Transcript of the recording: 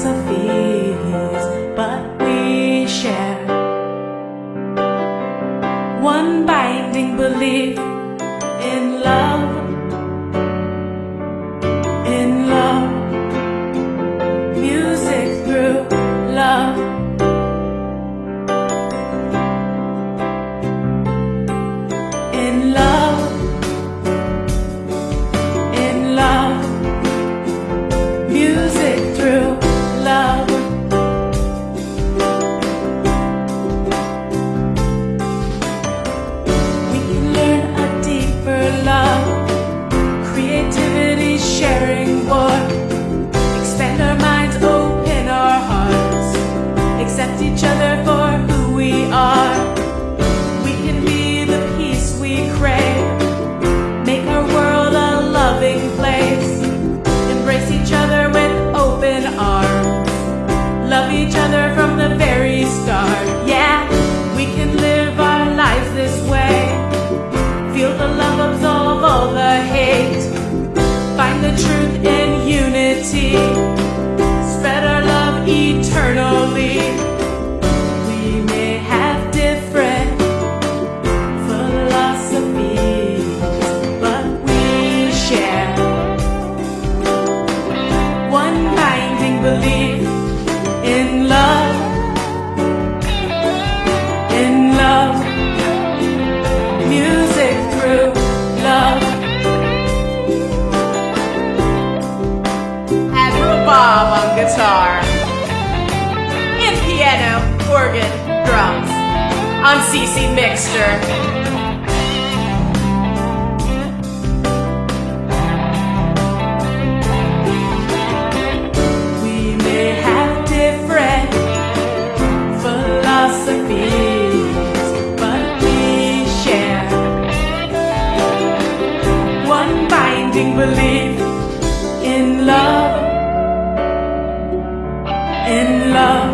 philosophies, but we share one binding belief in love. Feel the love absolve all the hate, find the truth in unity, spread our love eternally. We may have different philosophies, but we share one binding belief guitar. And piano, organ, drums. On CC Mixter. We may have love,